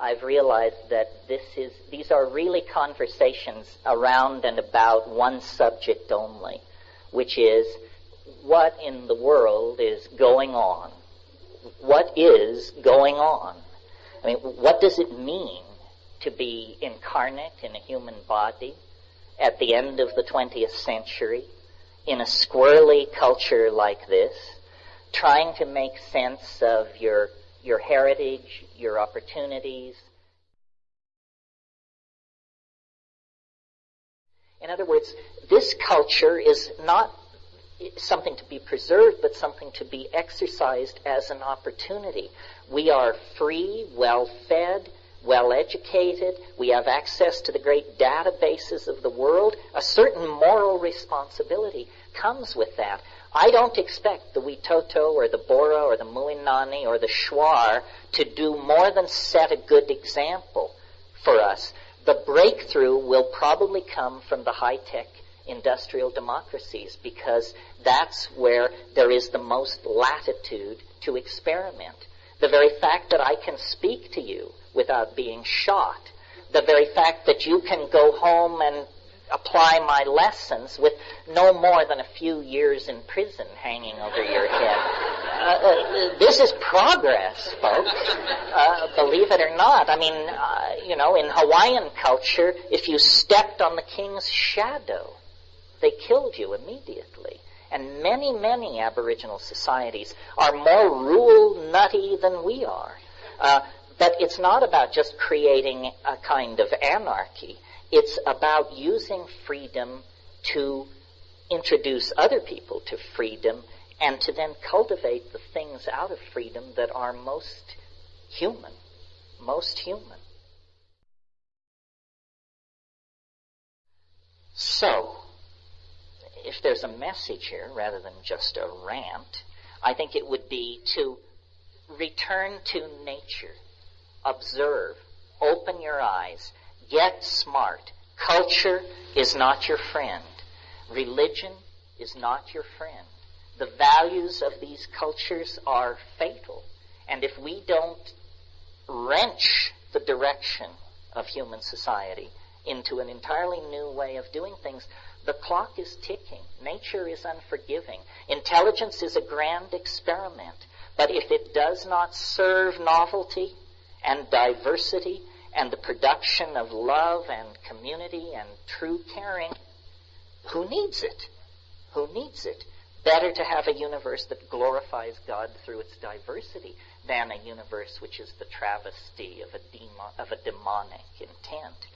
I've realized that this is, these are really conversations around and about one subject only, which is what in the world is going on. What is going on? I mean, what does it mean to be incarnate in a human body at the end of the 20th century in a squirrely culture like this, trying to make sense of your your heritage, your opportunities. In other words, this culture is not something to be preserved, but something to be exercised as an opportunity. We are free, well fed, well educated. We have access to the great databases of the world. A certain moral responsibility comes with that. I don't expect the Witoto or the Bora or the Muinane or the Shuar to do more than set a good example for us. The breakthrough will probably come from the high-tech industrial democracies because that's where there is the most latitude to experiment. The very fact that I can speak to you without being shot, the very fact that you can go home and apply my lessons with no more than a few years in prison hanging over your head. Uh, uh, this is progress, folks. Uh, believe it or not. I mean, uh, you know, in Hawaiian culture, if you stepped on the king's shadow, they killed you immediately. And many, many Aboriginal societies are more rule nutty than we are. Uh, but it's not about just creating a kind of anarchy. It's about using freedom to introduce other people to freedom and to then cultivate the things out of freedom that are most human. Most human. So, if there's a message here rather than just a rant, I think it would be to return to nature, observe, open your eyes, Get smart. Culture is not your friend. Religion is not your friend. The values of these cultures are fatal. And if we don't wrench the direction of human society into an entirely new way of doing things, the clock is ticking. Nature is unforgiving. Intelligence is a grand experiment. But if it does not serve novelty and diversity and the production of love and community and true caring, who needs it? Who needs it? Better to have a universe that glorifies God through its diversity than a universe which is the travesty of a, of a demonic intent.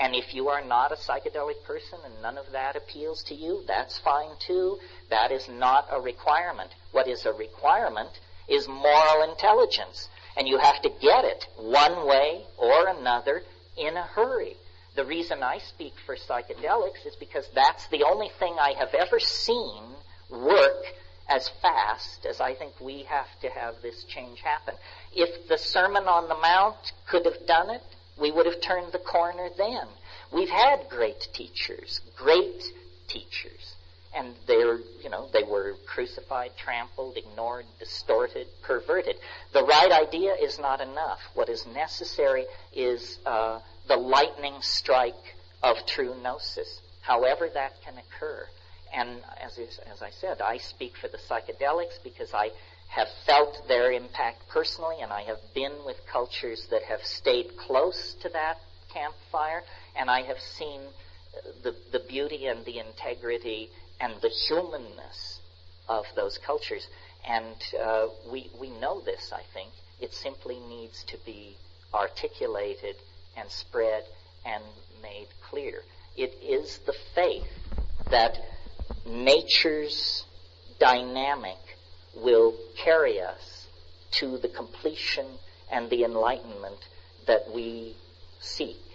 And if you are not a psychedelic person and none of that appeals to you, that's fine too. That is not a requirement. What is a requirement is moral intelligence and you have to get it one way or another in a hurry. The reason I speak for psychedelics is because that's the only thing I have ever seen work as fast as I think we have to have this change happen. If the Sermon on the Mount could have done it, we would have turned the corner then. We've had great teachers, great teachers and they're, you know, they were crucified, trampled, ignored, distorted, perverted. The right idea is not enough. What is necessary is uh, the lightning strike of true gnosis, however that can occur. And as, is, as I said, I speak for the psychedelics because I have felt their impact personally, and I have been with cultures that have stayed close to that campfire, and I have seen the, the beauty and the integrity and the humanness of those cultures. And uh, we, we know this, I think. It simply needs to be articulated and spread and made clear. It is the faith that nature's dynamic will carry us to the completion and the enlightenment that we seek.